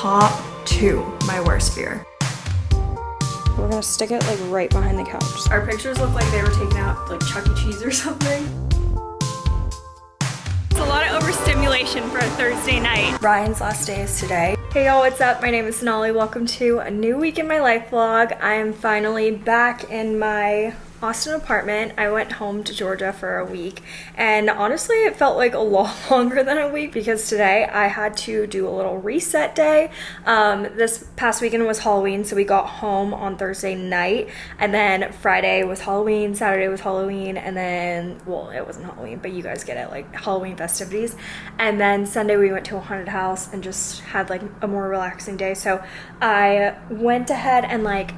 top two my worst fear. We're gonna stick it like right behind the couch. Our pictures look like they were taken out like Chuck E. Cheese or something. It's a lot of overstimulation for a Thursday night. Ryan's last day is today. Hey y'all, what's up? My name is Sonali. Welcome to a new week in my life vlog. I am finally back in my Austin apartment. I went home to Georgia for a week and honestly it felt like a lot longer than a week because today I had to do a little reset day. Um, this past weekend was Halloween so we got home on Thursday night and then Friday was Halloween, Saturday was Halloween and then, well it wasn't Halloween but you guys get it, like Halloween festivities and then Sunday we went to a haunted house and just had like a more relaxing day so I went ahead and like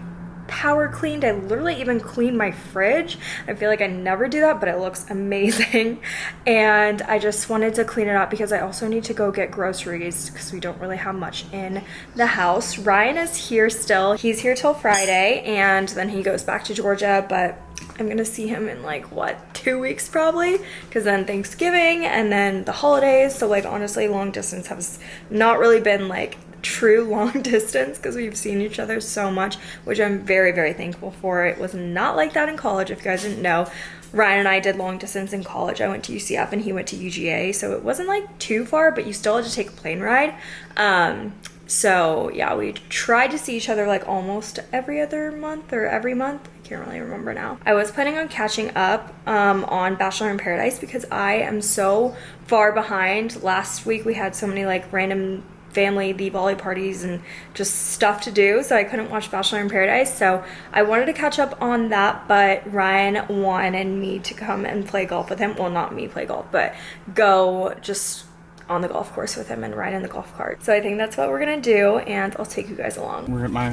power cleaned. I literally even cleaned my fridge. I feel like I never do that, but it looks amazing. And I just wanted to clean it up because I also need to go get groceries because we don't really have much in the house. Ryan is here still. He's here till Friday and then he goes back to Georgia, but I'm gonna see him in like what two weeks probably because then Thanksgiving and then the holidays so like honestly long distance has not really been like true long distance because we've seen each other so much, which I'm very, very thankful for. It was not like that in college, if you guys didn't know. Ryan and I did long distance in college. I went to UCF and he went to UGA, so it wasn't like too far, but you still had to take a plane ride. Um, so yeah, we tried to see each other like almost every other month or every month. I can't really remember now. I was planning on catching up um, on Bachelor in Paradise because I am so far behind. Last week we had so many like random family the volley parties and just stuff to do so I couldn't watch Bachelor in Paradise. So I wanted to catch up on that but Ryan wanted me to come and play golf with him. Well not me play golf but go just on the golf course with him and ride in the golf cart. So I think that's what we're gonna do and I'll take you guys along. We're at my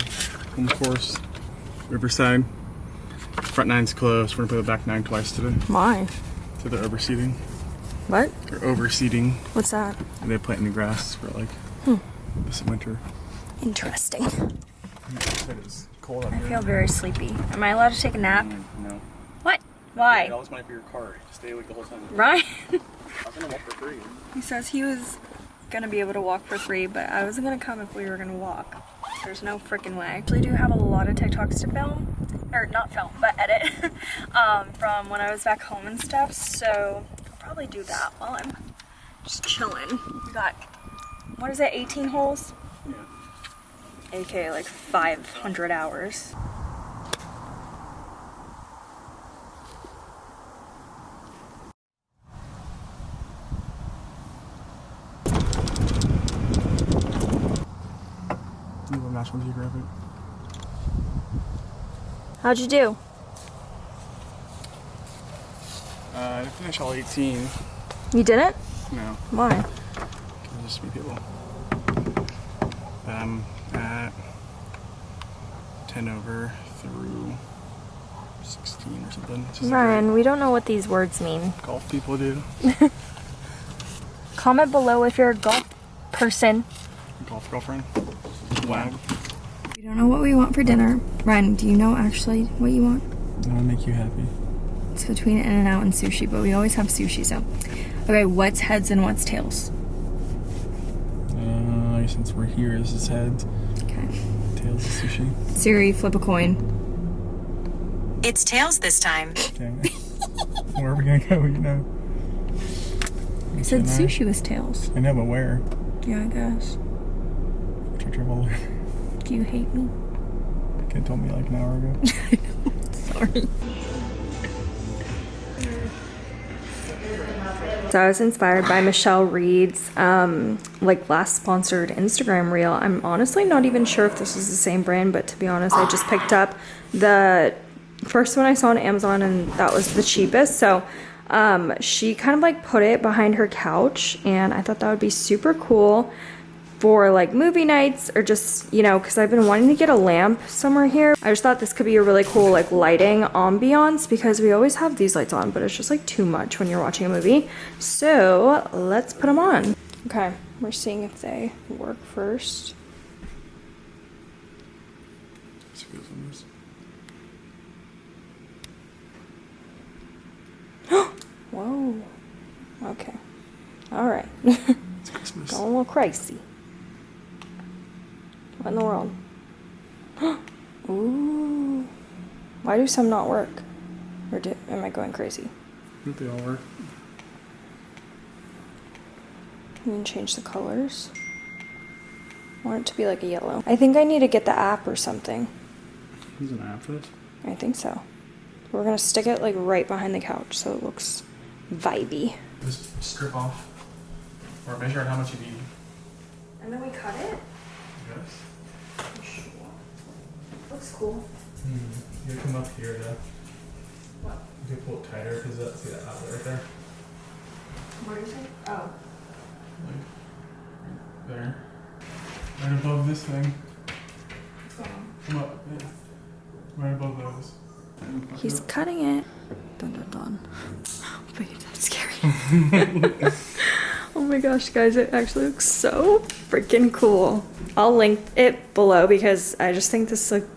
home course Riverside. Front nine's closed. We're gonna play the back nine twice today. Why? So they're overseeding. What? They're overseeding. What's that? And they plant new grass for like Hmm. This winter. Interesting. I feel very sleepy. Am I allowed to take a nap? No. What? Why? Yeah, that was money for your car. Stay awake the whole time. Right. I was gonna walk for free. He says he was gonna be able to walk for free, but I wasn't gonna come if we were gonna walk. There's no freaking way. I actually do have a lot of TikToks to film, or not film, but edit, um, from when I was back home and stuff, so I'll probably do that while I'm just chilling. We got what is it, 18 holes? Yeah. AK like 500 hours. National Geographic. How'd you do? Uh, I didn't finish all 18. You didn't? No. Why? Just be people. Um, at 10 over through 16 or something. Ryan, we don't know what these words mean. Golf people do. Comment below if you're a golf person. Golf girlfriend. Wag. We don't know what we want for dinner. Ryan, do you know actually what you want? I want to make you happy. It's between In-N-Out and sushi, but we always have sushi, so. Okay, what's heads and what's tails? Since we're here is his head. Okay. Tails is sushi. Siri, flip a coin. It's tails this time. Dang it. where are we gonna go, you know? I said sushi was tails. I know, but where? Yeah, I guess. Do you hate me? You told me like an hour ago. Sorry. So I was inspired by Michelle Reed's um, like last sponsored Instagram reel. I'm honestly not even sure if this is the same brand, but to be honest, I just picked up the first one I saw on Amazon and that was the cheapest. So um, she kind of like put it behind her couch and I thought that would be super cool for like movie nights or just, you know, because I've been wanting to get a lamp somewhere here. I just thought this could be a really cool like lighting ambiance because we always have these lights on, but it's just like too much when you're watching a movie. So let's put them on. Okay, we're seeing if they work first. Whoa. Okay. All right. It's Christmas. Going a little crazy. What in the world? Ooh. Why do some not work? Or do, am I going crazy? I think they all work. You can change the colors. I want it to be like a yellow. I think I need to get the app or something. There's an app for this. I think so. We're gonna stick it like right behind the couch so it looks vibey. Just strip off or measure out how much you need. And then we cut it? Yes. Looks cool. Hmm. You come up here to. What? You can pull it tighter because that's see that outlet right there. What do you think? Oh. Like there. Right above this thing. What's going on? Come up. Yeah. Right above those. He's cutting it. Dun dun dun. Wait, that's scary. oh my gosh, guys, it actually looks so freaking cool. I'll link it below because I just think this look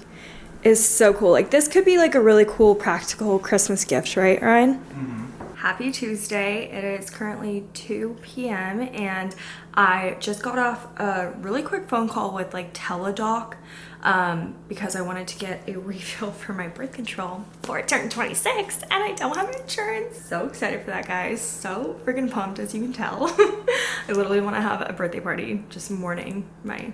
is so cool. Like this could be like a really cool practical Christmas gift, right, Ryan? Mm-hmm. Happy Tuesday. It is currently 2 p.m. and I just got off a really quick phone call with like Teladoc um, because I wanted to get a refill for my birth control before I turn 26 and I don't have insurance. So excited for that, guys. So freaking pumped, as you can tell. I literally want to have a birthday party just mourning my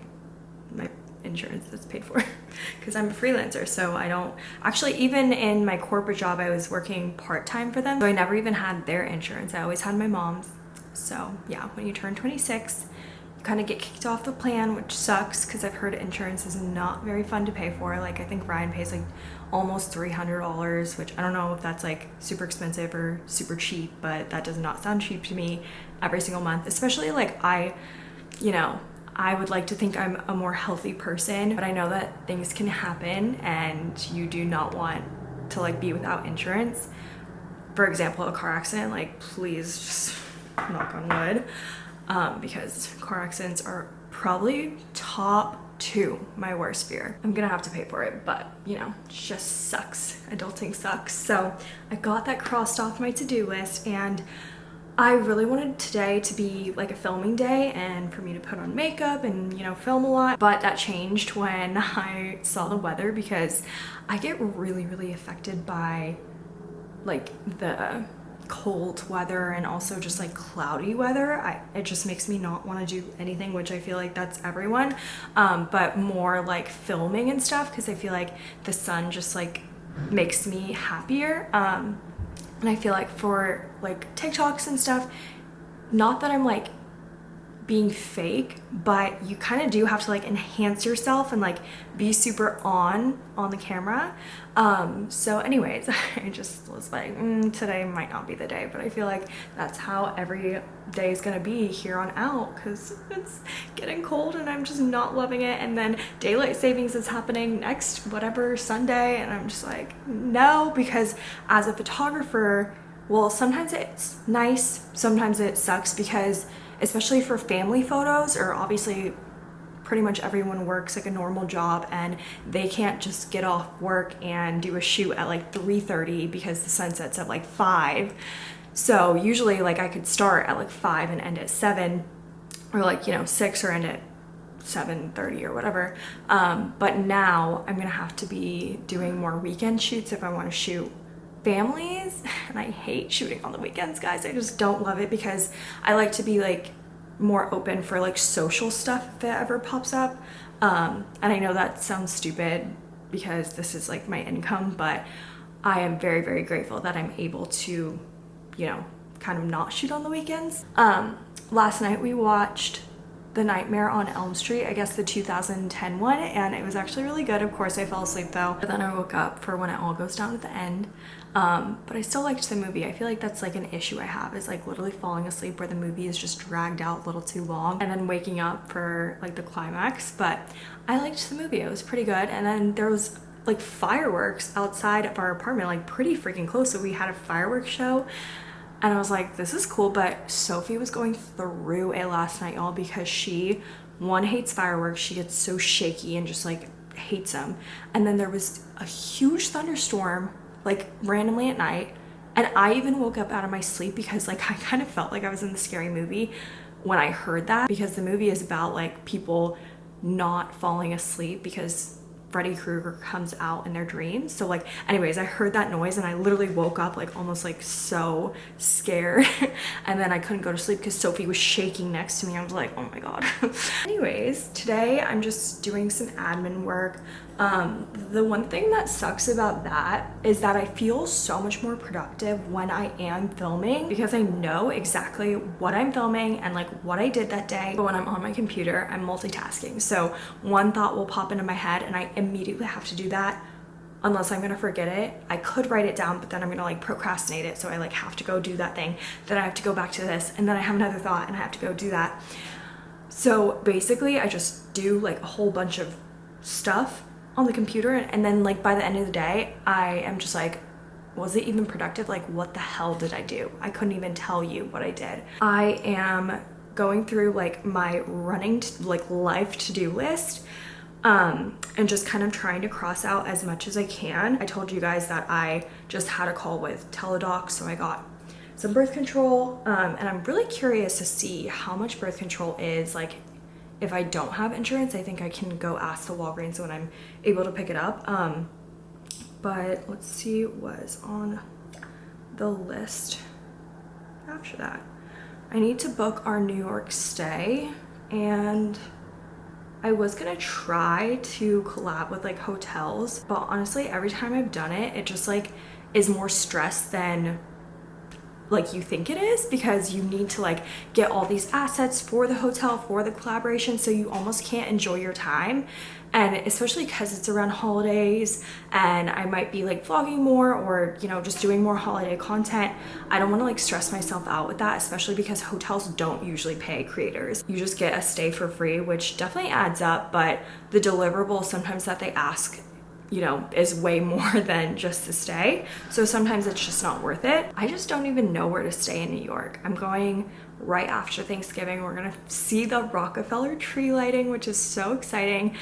my insurance that's paid for because I'm a freelancer so I don't actually even in my corporate job I was working part-time for them so I never even had their insurance I always had my mom's so yeah when you turn 26 you kind of get kicked off the plan which sucks because I've heard insurance is not very fun to pay for like I think Ryan pays like almost $300 which I don't know if that's like super expensive or super cheap but that does not sound cheap to me every single month especially like I you know I would like to think I'm a more healthy person, but I know that things can happen and you do not want to like be without insurance. For example, a car accident, like please just knock on wood, um, because car accidents are probably top two my worst fear. I'm gonna have to pay for it, but you know, it just sucks. Adulting sucks. So I got that crossed off my to-do list and I really wanted today to be like a filming day and for me to put on makeup and you know film a lot but that changed when I saw the weather because I get really really affected by like the cold weather and also just like cloudy weather I, it just makes me not want to do anything which I feel like that's everyone. Um, but more like filming and stuff because I feel like the sun just like makes me happier. Um, and I feel like for like TikToks and stuff, not that I'm like being fake, but you kind of do have to like enhance yourself and like be super on on the camera. Um, so anyways, I just was like, mm, today might not be the day, but I feel like that's how every day is gonna be here on out because it's getting cold and I'm just not loving it. And then daylight savings is happening next whatever Sunday, and I'm just like, no, because as a photographer, well, sometimes it's nice, sometimes it sucks because especially for family photos or obviously pretty much everyone works like a normal job and they can't just get off work and do a shoot at like 3.30 because the sun sets at like 5 so usually like I could start at like 5 and end at 7 or like you know 6 or end at 7.30 or whatever. Um, but now I'm gonna have to be doing more weekend shoots if I want to shoot families and I hate shooting on the weekends guys I just don't love it because I like to be like more open for like social stuff if it ever pops up um, and I know that sounds stupid because this is like my income but I am very very grateful that I'm able to you know kind of not shoot on the weekends um, last night we watched the Nightmare on Elm Street, I guess the 2010 one, and it was actually really good. Of course, I fell asleep though, but then I woke up for when it all goes down at the end. Um, but I still liked the movie. I feel like that's like an issue I have is like literally falling asleep where the movie is just dragged out a little too long and then waking up for like the climax. But I liked the movie. It was pretty good. And then there was like fireworks outside of our apartment, like pretty freaking close. So we had a fireworks show and I was like, this is cool. But Sophie was going through it last night, y'all, because she, one, hates fireworks. She gets so shaky and just like hates them. And then there was a huge thunderstorm, like randomly at night. And I even woke up out of my sleep because like I kind of felt like I was in the scary movie when I heard that because the movie is about like people not falling asleep because Freddy Krueger comes out in their dreams. So like anyways, I heard that noise and I literally woke up like almost like so scared. and then I couldn't go to sleep because Sophie was shaking next to me. I was like, oh my god. anyways, today I'm just doing some admin work. Um, the one thing that sucks about that is that I feel so much more productive when I am filming because I know exactly what I'm filming and like what I did that day. But when I'm on my computer, I'm multitasking. So one thought will pop into my head and I immediately have to do that unless I'm gonna forget it. I could write it down, but then I'm gonna like procrastinate it. So I like have to go do that thing. Then I have to go back to this and then I have another thought and I have to go do that. So basically I just do like a whole bunch of stuff on the computer and then like by the end of the day I am just like was it even productive? Like what the hell did I do? I couldn't even tell you what I did. I am going through like my running to like life to-do list um, and just kind of trying to cross out as much as I can. I told you guys that I just had a call with Teladoc, so I got some birth control, um, and I'm really curious to see how much birth control is like if I don't have insurance, I think I can go ask the Walgreens when I'm able to pick it up. Um, but let's see what was on the list after that. I need to book our New York stay and I was gonna try to collab with like hotels, but honestly, every time I've done it, it just like is more stress than like you think it is because you need to like get all these assets for the hotel for the collaboration so you almost can't enjoy your time. And especially because it's around holidays and I might be like vlogging more or you know just doing more holiday content I don't want to like stress myself out with that especially because hotels don't usually pay creators. You just get a stay for free which definitely adds up but the deliverable sometimes that they ask you know, is way more than just to stay. So sometimes it's just not worth it. I just don't even know where to stay in New York. I'm going right after Thanksgiving. We're gonna see the Rockefeller tree lighting, which is so exciting.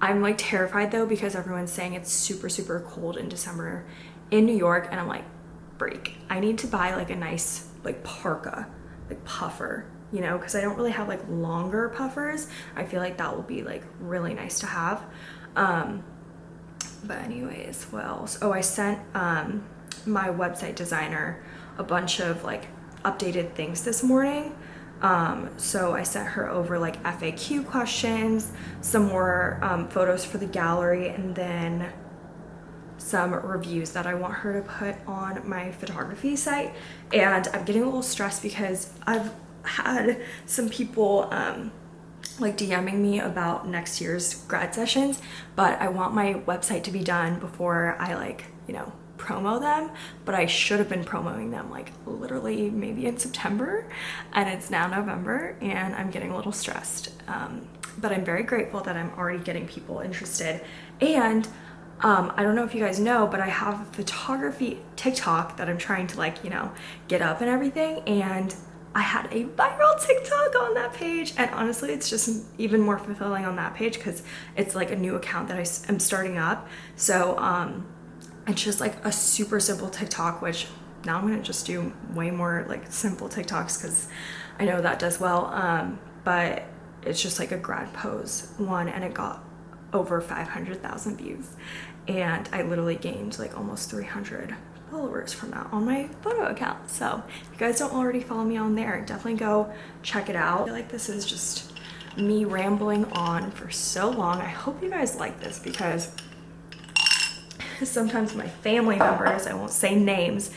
I'm like terrified though because everyone's saying it's super, super cold in December in New York. And I'm like, break. I need to buy like a nice like parka, like puffer you know, because I don't really have like longer puffers. I feel like that will be like really nice to have. Um, but anyways what else oh i sent um my website designer a bunch of like updated things this morning um, so I sent her over like FAQ questions, some more um, photos for the gallery, and then some reviews that I want her to put on my photography site. And I'm getting a little stressed because I've had some people um, like DMing me about next year's grad sessions, but I want my website to be done before I like, you know, promo them, but I should have been promoting them like literally maybe in September and it's now November and I'm getting a little stressed. Um, but I'm very grateful that I'm already getting people interested and um, I don't know if you guys know, but I have a photography TikTok that I'm trying to like, you know, get up and everything. And I had a viral TikTok on that page and honestly it's just even more fulfilling on that page because it's like a new account that I am starting up. So um, it's just like a super simple TikTok which now I'm gonna just do way more like simple TikToks because I know that does well um, but it's just like a grad pose one and it got over 500,000 views and I literally gained like almost 300 followers from that on my photo account. So if you guys don't already follow me on there, definitely go check it out. I feel like this is just me rambling on for so long. I hope you guys like this because sometimes my family members, I won't say names,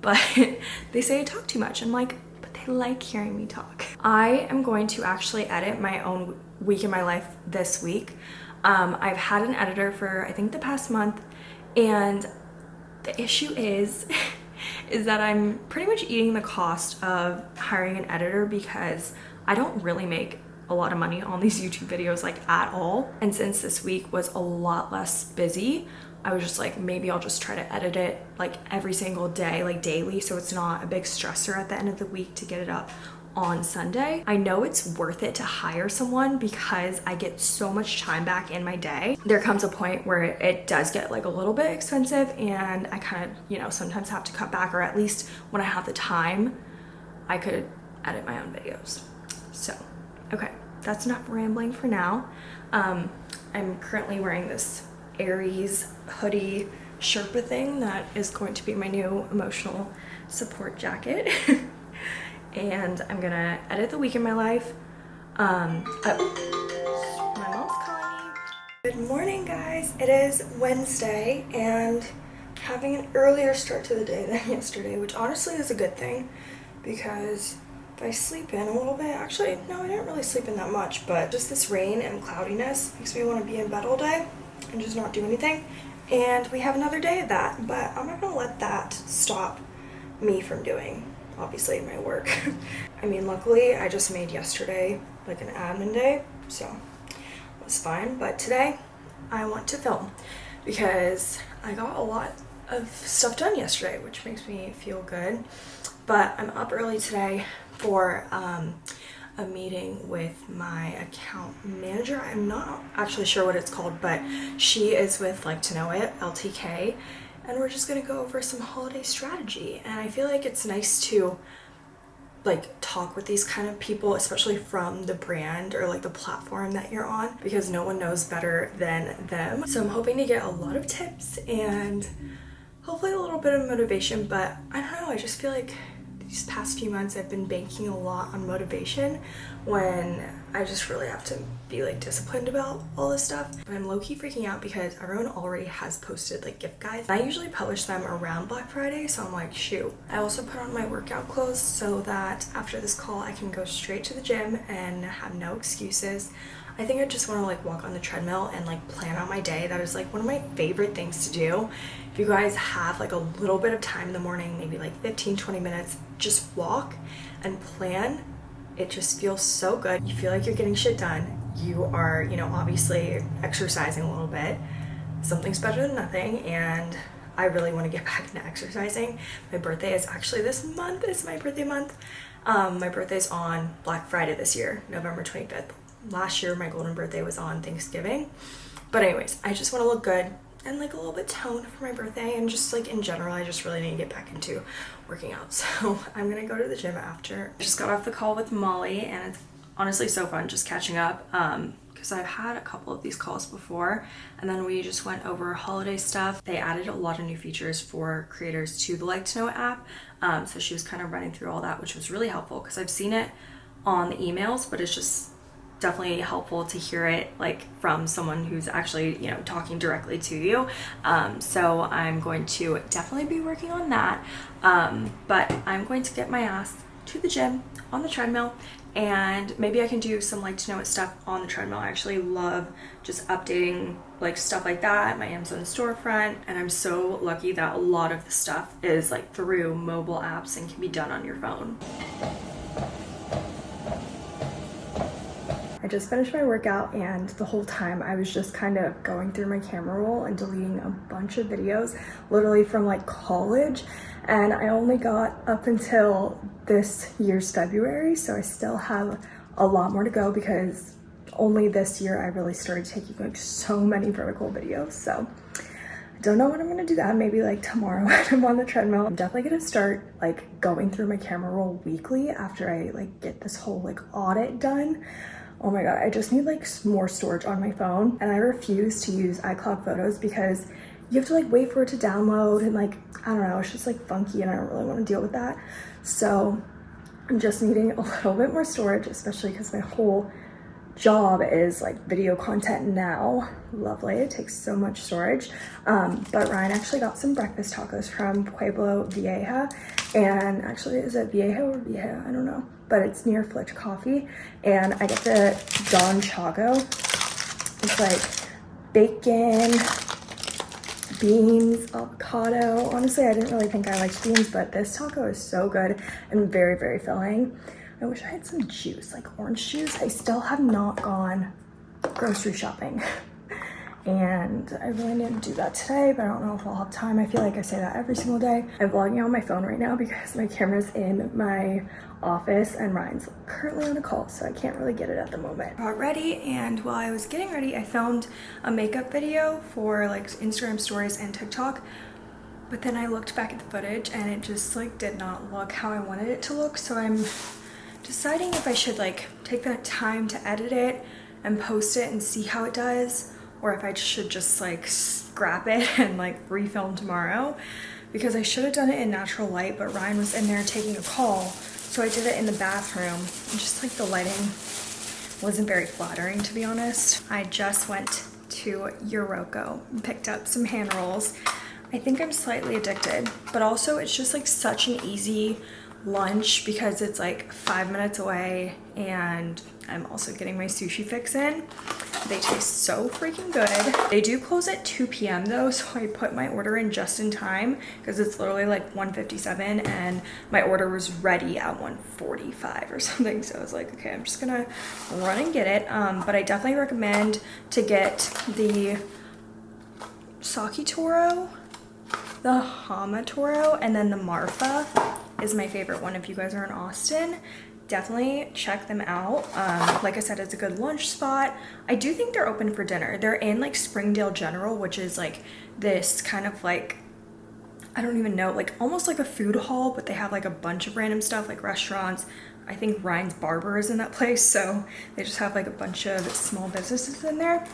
but they say I talk too much. I'm like, but they like hearing me talk. I am going to actually edit my own week in my life this week. Um, I've had an editor for I think the past month and the issue is, is that I'm pretty much eating the cost of hiring an editor because I don't really make a lot of money on these YouTube videos like at all. And since this week was a lot less busy, I was just like, maybe I'll just try to edit it like every single day, like daily. So it's not a big stressor at the end of the week to get it up on Sunday. I know it's worth it to hire someone because I get so much time back in my day. There comes a point where it does get like a little bit expensive and I kind of, you know, sometimes have to cut back or at least when I have the time, I could edit my own videos. So, okay. that's enough rambling for now. Um, I'm currently wearing this Aries hoodie Sherpa thing that is going to be my new emotional support jacket. and I'm gonna edit the week in my life. Um, oh, my mom's calling me. Good morning, guys. It is Wednesday and having an earlier start to the day than yesterday, which honestly is a good thing because if I sleep in a little bit, actually, no, I didn't really sleep in that much, but just this rain and cloudiness makes me want to be in bed all day and just not do anything and we have another day of that but i'm not gonna let that stop me from doing obviously my work. I mean luckily i just made yesterday like an admin day so it was fine. But today i want to film because i got a lot of stuff done yesterday which makes me feel good. But i'm up early today for um, a meeting with my account manager. I'm not actually sure what it's called, but she is with Like to Know It, LTK, and we're just gonna go over some holiday strategy. And I feel like it's nice to like talk with these kind of people especially from the brand or like the platform that you're on because no one knows better than them so i'm hoping to get a lot of tips and hopefully a little bit of motivation but i don't know i just feel like these past few months I've been banking a lot on motivation when I just really have to be like disciplined about all this stuff. But I'm low-key freaking out because everyone already has posted like gift guides. I usually publish them around Black Friday so I'm like shoot. I also put on my workout clothes so that after this call I can go straight to the gym and have no excuses. I think I just want to like walk on the treadmill and like plan out my day. That is like one of my favorite things to do. If you guys have like a little bit of time in the morning, maybe like 15, 20 minutes, just walk and plan. It just feels so good. You feel like you're getting shit done. You are, you know, obviously exercising a little bit. Something's better than nothing and I really want to get back into exercising. My birthday is actually this month. It's my birthday month. Um, my birthday's on Black Friday this year, November 25th last year my golden birthday was on Thanksgiving. But anyways, I just want to look good and like a little bit toned for my birthday and just like in general I just really need to get back into working out. So I'm gonna go to the gym after. I just got off the call with Molly and it's honestly so fun just catching up um because I've had a couple of these calls before and then we just went over holiday stuff. They added a lot of new features for creators to the like to know app um, so she was kind of running through all that which was really helpful because I've seen it on the emails but it's just definitely helpful to hear it like from someone who's actually you know talking directly to you um, so I'm going to definitely be working on that um, but I'm going to get my ass to the gym on the treadmill and maybe I can do some like to know it stuff on the treadmill. I actually love just updating like stuff like that, my Amazon storefront, and I'm so lucky that a lot of the stuff is like through mobile apps and can be done on your phone. Just finished my workout and the whole time I was just kind of going through my camera roll and deleting a bunch of videos literally from like college. And I only got up until this year's February so I still have a lot more to go because only this year I really started taking like so many vertical videos. So I don't know when I'm gonna do that. Maybe like tomorrow when I'm on the treadmill. I'm definitely gonna start like going through my camera roll weekly after I like get this whole like audit done oh my god i just need like more storage on my phone and i refuse to use icloud photos because you have to like wait for it to download and like i don't know it's just like funky and i don't really want to deal with that. So i'm just needing a little bit more storage especially because my whole job is like video content now. Lovely it takes so much storage. Um, but ryan actually got some breakfast tacos from pueblo vieja and actually is it vieja or vieja? I don't know but it's near Flitch Coffee. And I get the Don Chago. It's like bacon, beans, avocado. Honestly, I didn't really think I liked beans, but this taco is so good and very, very filling. I wish I had some juice, like orange juice. I still have not gone grocery shopping. and I really need to do that today, but I don't know if I'll have time. I feel like I say that every single day. I'm vlogging on my phone right now because my camera's in my office and Ryan's currently on a call, so I can't really get it at the moment. Got ready, and while I was getting ready, I filmed a makeup video for like Instagram stories and TikTok, but then I looked back at the footage and it just like did not look how I wanted it to look, so I'm deciding if I should like take that time to edit it and post it and see how it does or if I should just like scrap it and like refilm tomorrow because I should have done it in natural light but Ryan was in there taking a call so I did it in the bathroom and just like the lighting wasn't very flattering to be honest. I just went to Uroko and picked up some hand rolls. I think I'm slightly addicted but also it's just like such an easy lunch because it's like five minutes away and I'm also getting my sushi fix in. They taste so freaking good. They do close at 2 p.m. though, so I put my order in just in time because it's literally like 1.57 and my order was ready at 1.45 or something. So I was like, okay, I'm just gonna run and get it. Um, but I definitely recommend to get the Sake Toro, the Hama Toro, and then the Marfa is my favorite one if you guys are in Austin definitely check them out. Um, like i said it's a good lunch spot. I do think they're open for dinner. They're in like springdale general which is like this kind of like i don't even know like almost like a food hall but they have like a bunch of random stuff like restaurants. I think ryan's barber is in that place so they just have like a bunch of small businesses in there.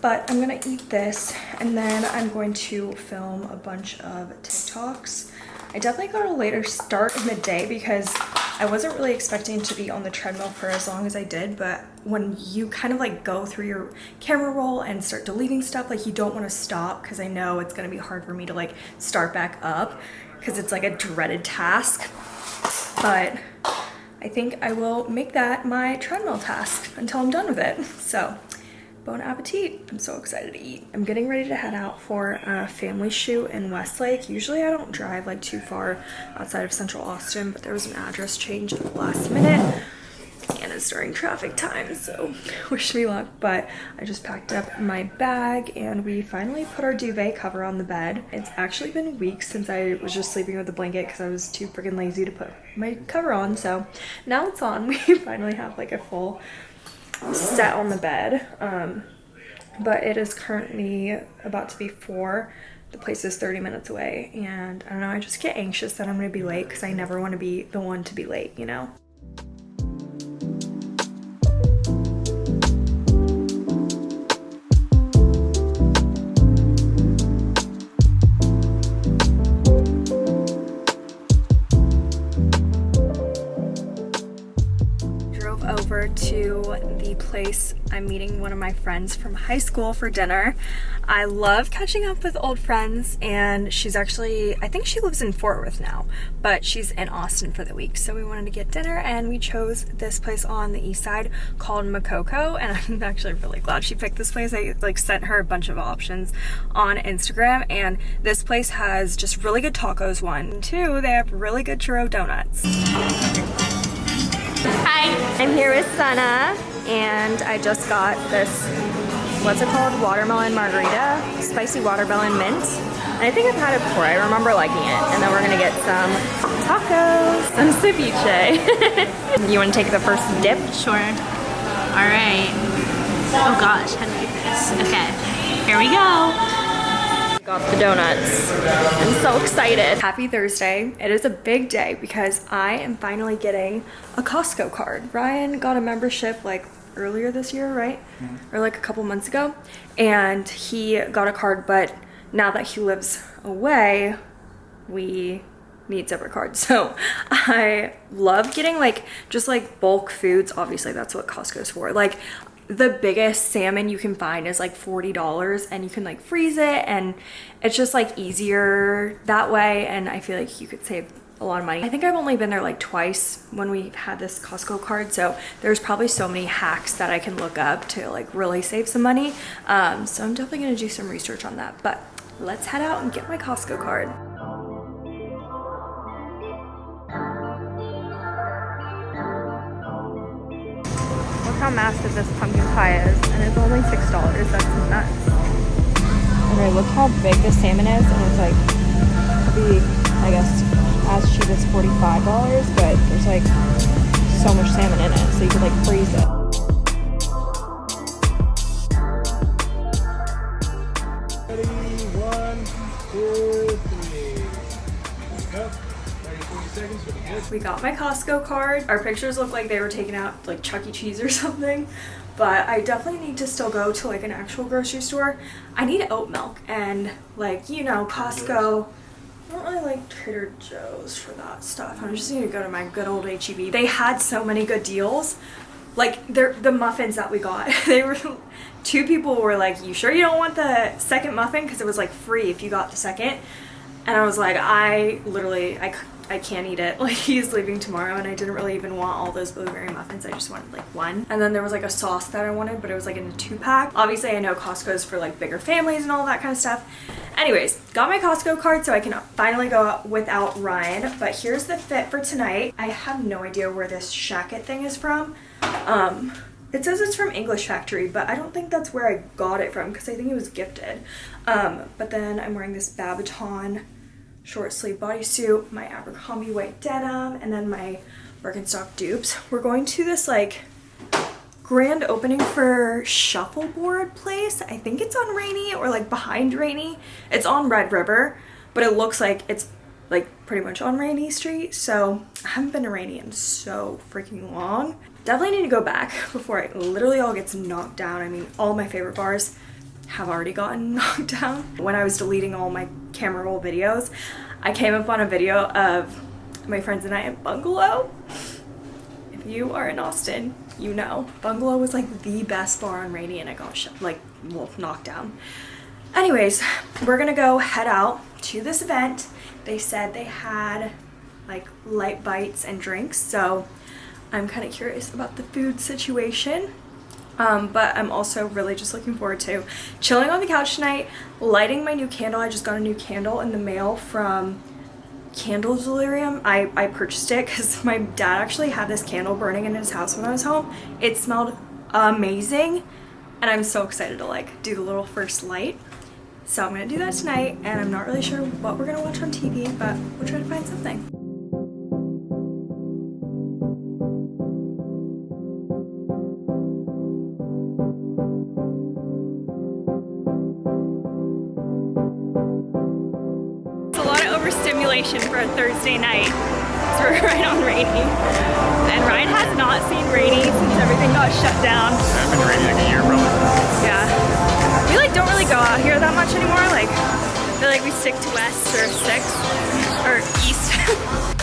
But i'm gonna eat this and then i'm going to film a bunch of tiktoks. I definitely got a later start in the day because I wasn't really expecting to be on the treadmill for as long as I did, but when you kind of like go through your camera roll and start deleting stuff, like you don't want to stop because I know it's going to be hard for me to like start back up because it's like a dreaded task. But I think I will make that my treadmill task until I'm done with it. So bon appetit. I'm so excited to eat. I'm getting ready to head out for a family shoot in Westlake. Usually I don't drive like too far outside of central Austin, but there was an address change at the last minute and it's during traffic time, so wish me luck. But I just packed up my bag and we finally put our duvet cover on the bed. It's actually been weeks since I was just sleeping with a blanket because I was too freaking lazy to put my cover on. So now it's on. We finally have like a full set on the bed. Um, but it is currently about to be four. The place is 30 minutes away and I don't know, I just get anxious that I'm gonna be late because I never want to be the one to be late, you know? I'm meeting one of my friends from high school for dinner. I love catching up with old friends and she's actually, I think she lives in Fort Worth now, but she's in Austin for the week. So we wanted to get dinner and we chose this place on the east side called Makoko and I'm actually really glad she picked this place. I like sent her a bunch of options on Instagram and this place has just really good tacos one. Two, they have really good churro donuts. Hi, I'm here with Sana and I just got this, what's it called? Watermelon margarita, spicy watermelon mint. And I think I've had it before, I remember liking it. And then we're gonna get some tacos, some ceviche. you wanna take the first dip? Sure. All right. Oh gosh, how do do this? Okay, here we go. Got the donuts. I'm so excited. Happy Thursday. It is a big day because I am finally getting a Costco card. Ryan got a membership like earlier this year, right? Mm -hmm. Or like a couple months ago. And he got a card, but now that he lives away, we need separate cards. So I love getting like just like bulk foods. Obviously that's what Costco's for. Like the biggest salmon you can find is like $40 and you can like freeze it and it's just like easier that way and I feel like you could save a lot of money. I think I've only been there like twice when we had this Costco card so there's probably so many hacks that I can look up to like really save some money um, so I'm definitely gonna do some research on that but let's head out and get my Costco card. How massive this pumpkin pie is, and it's only $6. That's nuts. Okay, look how big the salmon is, and it's like, be, I guess, as cheap as $45, but there's like so much salmon in it, so you could like freeze it. We got my Costco card. Our pictures look like they were taken out like Chuck E. Cheese or something. But I definitely need to still go to like an actual grocery store. I need oat milk and like, you know, Costco. I don't really like Trader Joe's for that stuff. I'm just gonna go to my good old HEB. They had so many good deals. Like the muffins that we got. They were two people were like, "You sure you don't want the second muffin?" Because it was like free if you got the second. And I was like, I literally, I, I can't eat it. Like he's leaving tomorrow and I didn't really even want all those blueberry muffins. I just wanted like one. And then there was like a sauce that I wanted, but it was like in a two pack. Obviously I know Costco's for like bigger families and all that kind of stuff. Anyways, got my Costco card so I can finally go out without Ryan. But here's the fit for tonight. I have no idea where this shacket thing is from. Um, it says it's from English Factory, but I don't think that's where I got it from because I think it was gifted. Um, but then I'm wearing this Babaton short sleeve bodysuit, my Abercrombie white denim, and then my Birkenstock dupes. We're going to this like grand opening for Shuffleboard place. I think it's on Rainey or like behind Rainey. It's on Red River, but it looks like it's like pretty much on Rainey Street. So I haven't been to Rainey in so freaking long. Definitely need to go back before it literally all gets knocked down. I mean, all my favorite bars have already gotten knocked down. When I was deleting all my camera roll videos, I came up on a video of my friends and I at Bungalow. If you are in Austin, you know. Bungalow was like the best bar on Rainey and it got like, well, knocked down. Anyways, we're gonna go head out to this event. They said they had like light bites and drinks, so I'm kind of curious about the food situation. Um, but I'm also really just looking forward to chilling on the couch tonight, lighting my new candle. I just got a new candle in the mail from Candle Delirium. I, I purchased it because my dad actually had this candle burning in his house when I was home. It smelled amazing and I'm so excited to like do the little first light. So I'm gonna do that tonight and I'm not really sure what we're gonna watch on TV, but we'll try to find something. For a Thursday night. So we're right on Rainey. And Ryan has not seen Rainey since everything got shut down. Been ready like a year, probably. Yeah. We like don't really go out here that much anymore. Like I feel like we stick to west or six or east.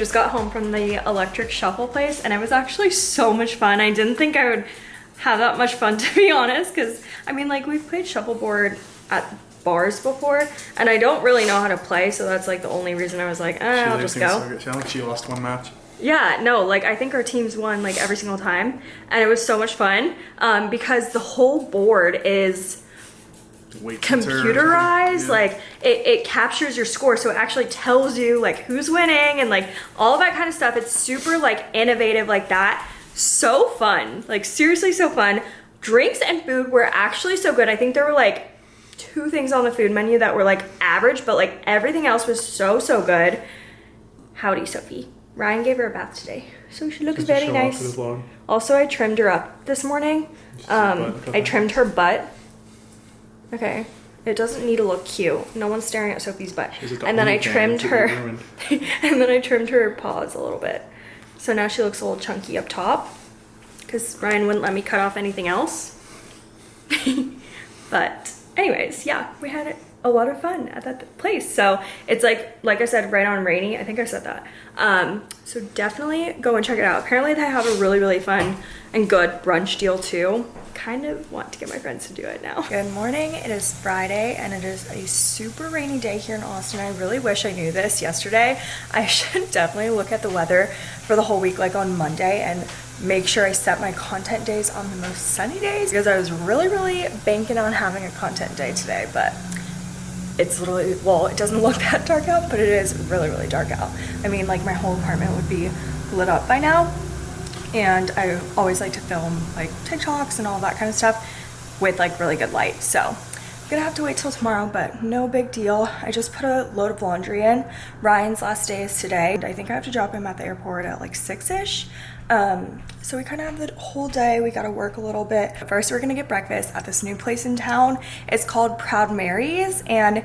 just got home from the electric shuffle place and it was actually so much fun. I didn't think I would have that much fun to be honest because I mean like we've played shuffleboard at bars before and I don't really know how to play so that's like the only reason I was like eh, I'll just go. Sounded like she lost one match. Yeah, no, like I think our teams won like every single time and it was so much fun um, because the whole board is Weight cutter or computerized. Yeah. like it, it captures your score so it actually tells you like who's winning and like all that kind of stuff. It's super like innovative like that. So fun like seriously so fun. Drinks and food were actually so good. I think there were like two things on the food menu that were like average but like everything else was so so good. Howdy sophie. Ryan gave her a bath today so she looks very nice for the vlog. also i trimmed her up this morning. Um, I trimmed her butt. Okay. It doesn't need to look cute. No one's staring at Sophie's butt. The And then I trimmed her. and then I trimmed her paws a little bit. So now she looks a little chunky up top. Because Ryan wouldn't let me cut off anything else. but anyways, yeah, we had a lot of fun at that place. So it's like, like I said, right on rainy. I think I said that. Um, so definitely go and check it out. Apparently they have a really, really fun and good brunch deal too. Kind of want to get my friends to do it now. Good morning. It is Friday and it is a super rainy day here in Austin. I really wish I knew this yesterday. I should definitely look at the weather for the whole week like on Monday and make sure I set my content days on the most sunny days because I was really, really banking on having a content day today, but it's literally, well, it doesn't look that dark out, but it is really, really dark out. I mean, like my whole apartment would be lit up by now. And I always like to film like TikToks and all that kind of stuff with like really good light. So I'm gonna have to wait till tomorrow, but no big deal. I just put a load of laundry in. Ryan's last day is today. I think I have to drop him at the airport at like six-ish. Um, so we kind of have the whole day. We got to work a little bit. First, we're going to get breakfast at this new place in town. It's called Proud Mary's and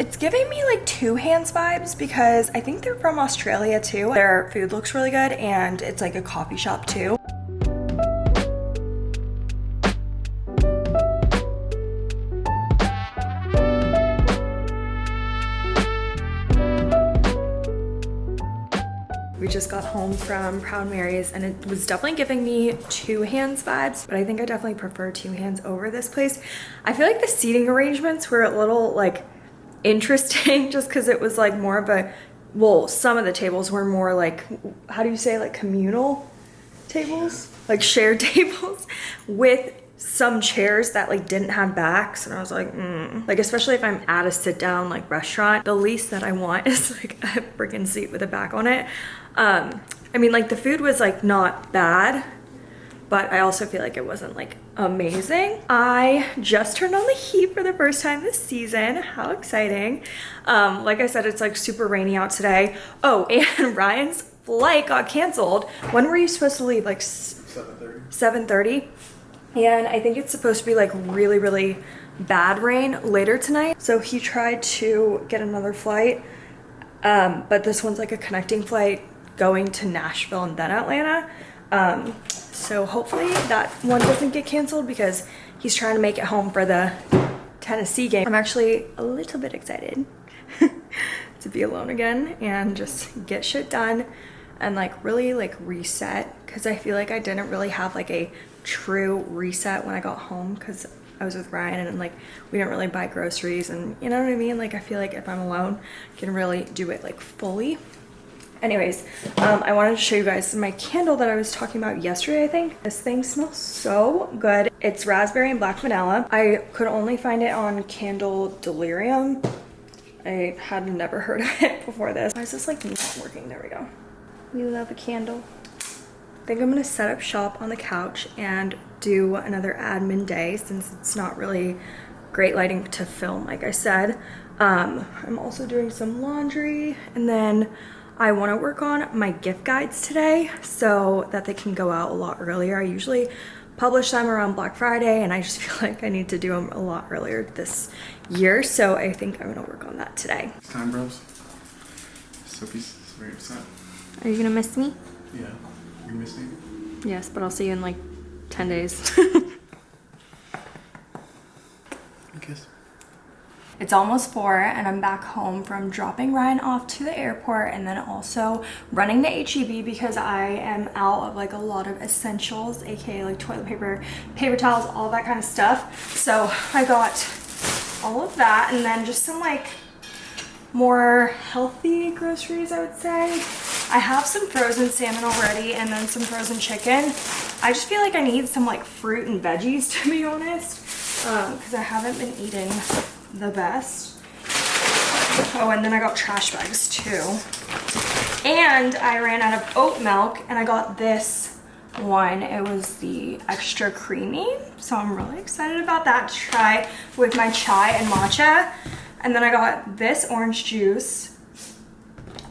it's giving me like two hands vibes because I think they're from Australia too. Their food looks really good and it's like a coffee shop too. We just got home from Proud Mary's and it was definitely giving me two hands vibes, but I think I definitely prefer two hands over this place. I feel like the seating arrangements were a little like interesting just because it was like more of a, well, some of the tables were more like, how do you say, like communal tables? Like shared tables with some chairs that like didn't have backs and I was like mm. like especially if I'm at a sit down like restaurant the least that I want is like a freaking seat with a back on it um I mean like the food was like not bad but I also feel like it wasn't like amazing. I just turned on the heat for the first time this season. How exciting. Um, like I said, it's like super rainy out today. Oh, and Ryan's flight got canceled. When were you supposed to leave? Like 7.30? 7.30? And I think it's supposed to be like really, really bad rain later tonight. So he tried to get another flight, um, but this one's like a connecting flight going to Nashville and then Atlanta. Um, so hopefully that one doesn't get canceled because he's trying to make it home for the Tennessee game. I'm actually a little bit excited to be alone again and just get shit done and like really like reset. Because I feel like I didn't really have like a true reset when I got home because I was with Ryan and like we didn't really buy groceries and you know what I mean? Like I feel like if I'm alone I can really do it like fully anyways um, I wanted to show you guys my candle that I was talking about yesterday I think. This thing smells so good. It's raspberry and black vanilla. I could only find it on Candle Delirium. I had never heard of it before this. Why is this like not working? There we go. We love a candle. I think I'm gonna set up shop on the couch and do another admin day since it's not really great lighting to film like I said. Um, I'm also doing some laundry and then I want to work on my gift guides today so that they can go out a lot earlier. I usually publish them around Black Friday and I just feel like I need to do them a lot earlier this year. So I think I'm gonna work on that today. It's time, bros. Sophie's very upset. Are you gonna miss me? Yeah. You miss me? Yes, but I'll see you in like 10 days. It's almost four and I'm back home from dropping Ryan off to the airport and then also running the HEB because I am out of like a lot of essentials, aka like toilet paper, paper towels, all that kind of stuff. So I got all of that and then just some like more healthy groceries, I would say. I have some frozen salmon already and then some frozen chicken. I just feel like I need some like fruit and veggies to be honest um, because I haven't been eating the best. Oh, and then I got trash bags too. And I ran out of oat milk and I got this one. It was the extra creamy. So I'm really excited about that to try with my chai and matcha. And then I got this orange juice.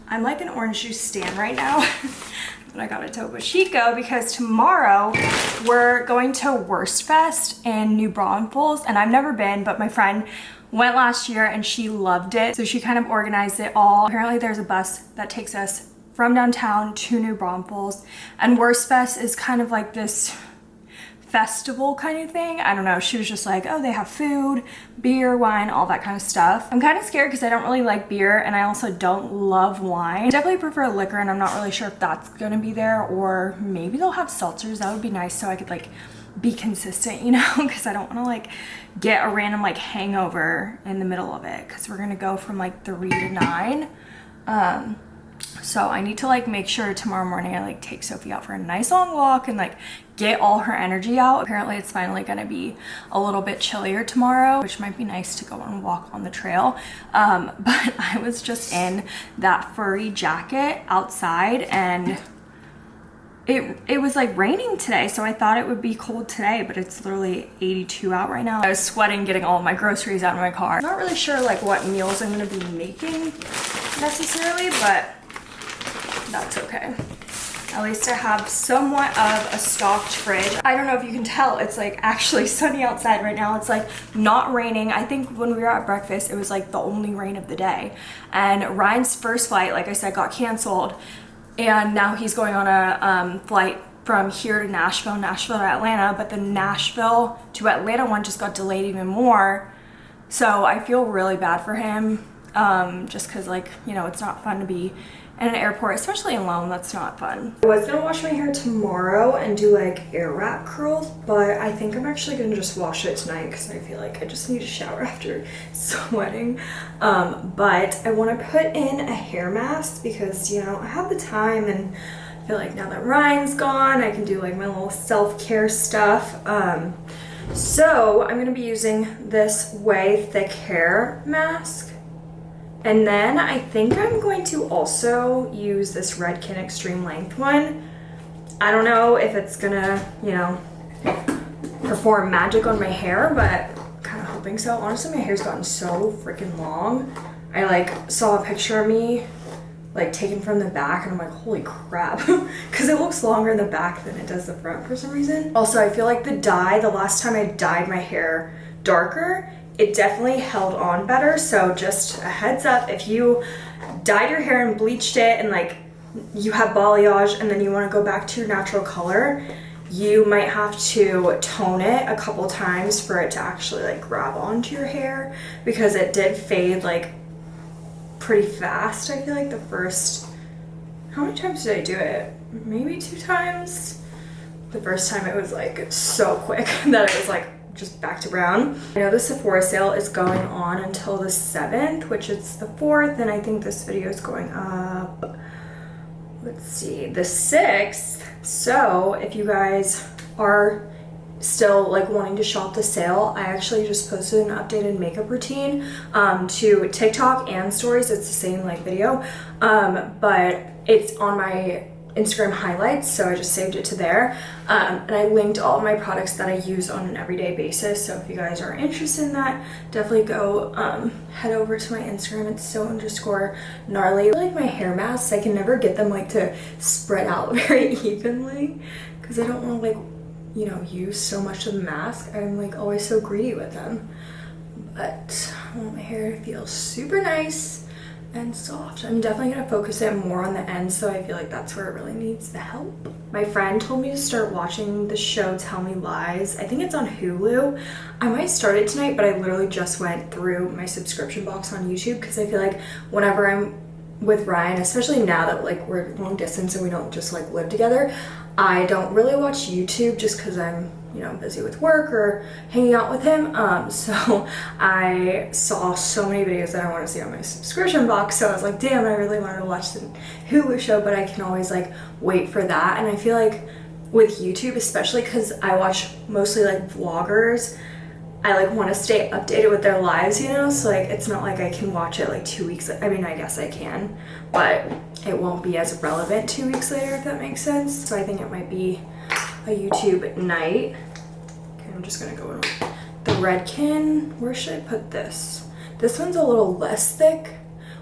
I'm like an orange juice stand right now. but I got a Topo Chico because tomorrow we're going to Wurstfest in New Braunfels and I've never been, but my friend went last year and she loved it. So she kind of organized it all. Apparently there's a bus that takes us from downtown to New Braunfels and Wurstfest is kind of like this festival kind of thing. I don't know. She was just like, oh, they have food, beer, wine, all that kind of stuff. I'm kind of scared because I don't really like beer and I also don't love wine. I definitely prefer liquor and I'm not really sure if that's going to be there or maybe they'll have seltzers. That would be nice so I could like be consistent, you know, because I don't want to like get a random like hangover in the middle of it because we're going to go from like 3 to 9. Um, So I need to like make sure tomorrow morning I like take Sophie out for a nice long walk and like get all her energy out. Apparently it's finally gonna be a little bit chillier tomorrow, which might be nice to go and walk on the trail. Um, but I was just in that furry jacket outside and it, it was like raining today so I thought it would be cold today but it's literally 82 out right now. I was sweating getting all my groceries out of my car. I'm not really sure like what meals I'm gonna be making necessarily but that's okay. At least I have somewhat of a stocked fridge. I don't know if you can tell, it's like actually sunny outside right now. It's like not raining. I think when we were at breakfast, it was like the only rain of the day. And Ryan's first flight, like I said, got canceled. And now he's going on a um, flight from here to Nashville, Nashville to Atlanta. But the Nashville to Atlanta one just got delayed even more. So I feel really bad for him um, just because like, you know, it's not fun to be in an airport, especially alone, that's not fun. I was gonna wash my hair tomorrow and do like air wrap curls, but I think I'm actually gonna just wash it tonight because I feel like I just need a shower after sweating. Um, but I wanna put in a hair mask because, you know, I have the time and I feel like now that Ryan's gone, I can do like my little self-care stuff. Um, so I'm gonna be using this Way Thick Hair Mask. And then I think I'm going to also use this Redken Extreme Length one. I don't know if it's gonna, you know, perform magic on my hair, but kind of hoping so. Honestly, my hair's gotten so freaking long. I like saw a picture of me like taken from the back and I'm like, holy crap. Cause it looks longer in the back than it does the front for some reason. Also, I feel like the dye, the last time I dyed my hair darker, it definitely held on better. So just a heads up, if you dyed your hair and bleached it and like you have balayage and then you want to go back to your natural color, you might have to tone it a couple times for it to actually like grab onto your hair because it did fade like pretty fast. I feel like the first, how many times did I do it? Maybe two times. The first time it was like so quick that it was like just back to brown. I know the Sephora sale is going on until the 7th, which is the 4th, and I think this video is going up, let's see, the 6th. So if you guys are still like wanting to shop the sale, I actually just posted an updated makeup routine um, to TikTok and stories. It's the same like video, um, but it's on my Instagram highlights, so I just saved it to there. Um, and I linked all my products that I use on an everyday basis. So if you guys are interested in that, definitely go um, head over to my Instagram. It's so underscore gnarly. I like my hair masks, I can never get them like to spread out very evenly because I don't want to like, you know, use so much of the mask. I'm like always so greedy with them. But I want my hair to feel super nice and soft. I'm definitely gonna focus it more on the end, so I feel like that's where it really needs the help. My friend told me to start watching the show Tell Me Lies. I think it's on Hulu. I might start it tonight, but I literally just went through my subscription box on YouTube because I feel like whenever I'm with Ryan, especially now that like we're long distance and we don't just like live together, I don't really watch YouTube just because I'm you know, busy with work or hanging out with him. Um, so I saw so many videos that I want to see on my subscription box. So I was like, damn, I really wanted to watch the Hulu show, but I can always like wait for that. And I feel like with YouTube, especially because I watch mostly like vloggers, I like want to stay updated with their lives, you know? So like it's not like I can watch it like two weeks. I mean, I guess I can, but it won't be as relevant two weeks later, if that makes sense. So I think it might be a YouTube night. I'm just gonna go in the Redken. Where should I put this? This one's a little less thick,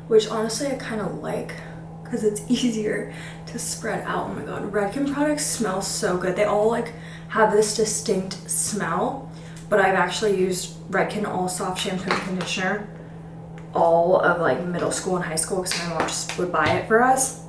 which honestly I kind of like because it's easier to spread out. Oh my god, Redken products smell so good. They all like have this distinct smell, but I've actually used Redken All Soft Shampoo and Conditioner all of like middle school and high school because my mom just would buy it for us.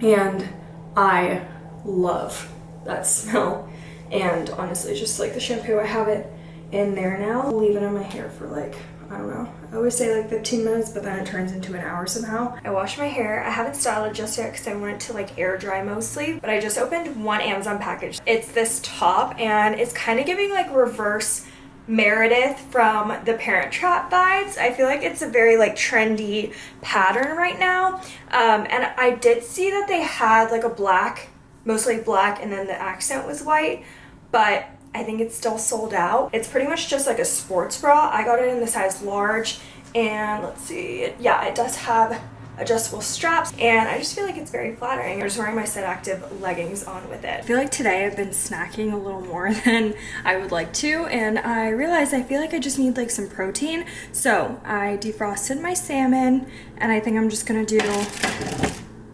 And I love that smell. And honestly, just like the shampoo, I have it in there now. I'll leave it on my hair for like, I don't know. I always say like 15 minutes, but then it turns into an hour somehow. I washed my hair. I haven't styled it just yet because I want it to like air dry mostly. But I just opened one Amazon package. It's this top and it's kind of giving like reverse Meredith from the Parent Trap vibes. I feel like it's a very like trendy pattern right now. Um, and I did see that they had like a black, mostly black, and then the accent was white, but I think it's still sold out. It's pretty much just like a sports bra. I got it in the size large and let's see, yeah, it does have adjustable straps and I just feel like it's very flattering. I'm just wearing my Set Active leggings on with it. I feel like today I've been snacking a little more than I would like to and I realized I feel like I just need like some protein. So I defrosted my salmon and I think I'm just gonna do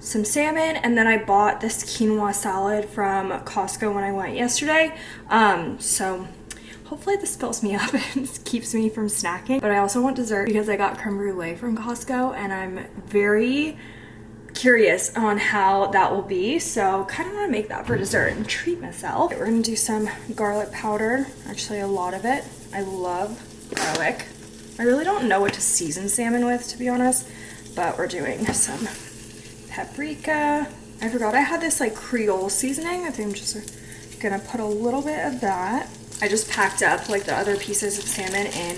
some salmon and then I bought this quinoa salad from Costco when I went yesterday. Um, so hopefully this fills me up and keeps me from snacking. But I also want dessert because I got creme brulee from Costco and I'm very curious on how that will be. So kind of want to make that for dessert and treat myself. We're going to do some garlic powder, actually a lot of it. I love garlic. I really don't know what to season salmon with to be honest, but we're doing some paprika. I forgot I had this like Creole seasoning. I think I'm just gonna put a little bit of that I just packed up like the other pieces of salmon in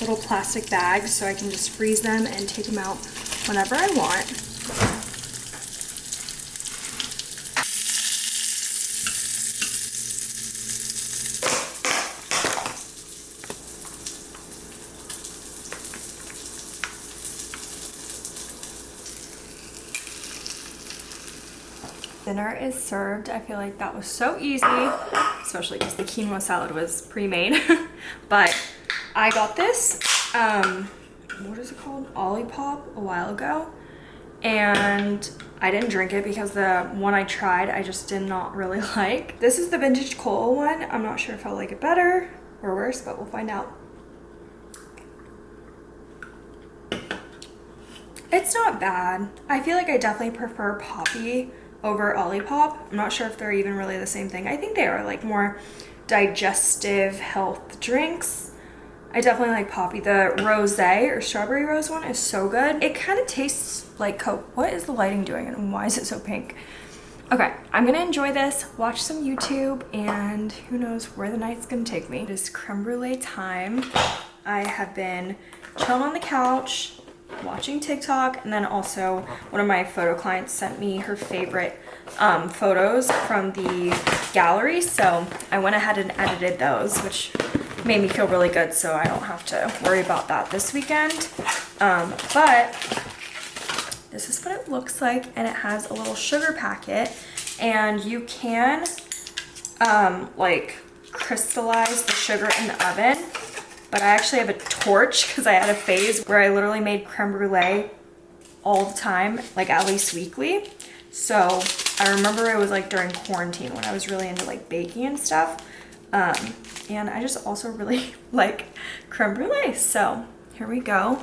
little plastic bags so I can just freeze them and take them out whenever I want. Dinner is served. I feel like that was so easy, especially because the quinoa salad was pre-made. but I got this, um, what is it called? Olipop a while ago. And I didn't drink it because the one I tried I just did not really like. This is the vintage cola one. I'm not sure if I'll like it better or worse, but we'll find out. It's not bad. I feel like I definitely prefer Poppi over Olipop. I'm not sure if they're even really the same thing. I think they are like more digestive health drinks. I definitely like Poppi. The rose or strawberry rose one is so good. It kind of tastes like Coke. What is the lighting doing and why is it so pink? Okay, I'm gonna enjoy this, watch some YouTube, and who knows where the night's gonna take me. It is creme brulee time. I have been chilling on the couch, watching TikTok and then also one of my photo clients sent me her favorite um, photos from the gallery so I went ahead and edited those which made me feel really good so I don't have to worry about that this weekend. Um, but this is what it looks like and it has a little sugar packet and you can um, like crystallize the sugar in the oven but I actually have a torch because I had a phase where I literally made creme brulee all the time, like at least weekly. So I remember it was like during quarantine when I was really into like baking and stuff. Um, and I just also really like creme brulee. So here we go.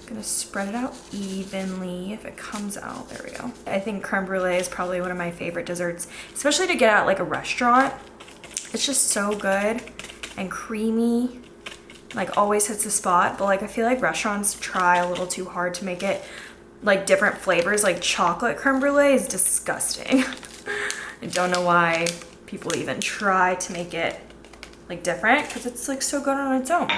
I'm gonna spread it out evenly if it comes out. There we go. I think creme brulee is probably one of my favorite desserts, especially to get at like a restaurant. It's just so good and creamy like always hits the spot but like I feel like restaurants try a little too hard to make it like different flavors like chocolate creme brulee is disgusting. I don't know why people even try to make it like different because it's like so good on its own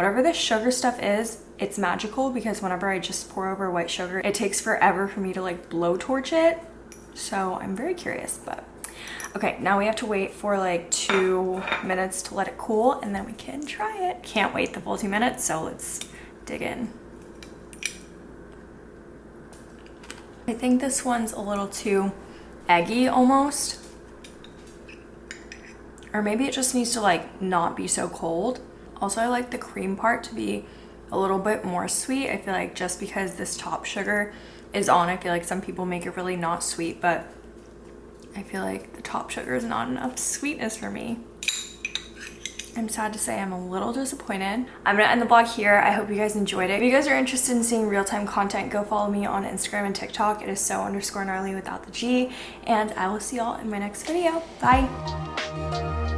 Whatever this sugar stuff is, it's magical because whenever I just pour over white sugar, it takes forever for me to like blowtorch it. So I'm very curious, but okay, now we have to wait for like two minutes to let it cool and then we can try it. Can't wait the full two minutes, so let's dig in. I think this one's a little too eggy almost. Or maybe it just needs to like not be so cold. Also, I like the cream part to be a little bit more sweet. I feel like just because this top sugar is on, I feel like some people make it really not sweet, but I feel like the top sugar is not enough sweetness for me. I'm sad to say I'm a little disappointed. I'm gonna end the vlog here. I hope you guys enjoyed it. If you guys are interested in seeing real-time content, go follow me on Instagram and TikTok. It is so underscore gnarly without the G. And I will see y'all in my next video. Bye.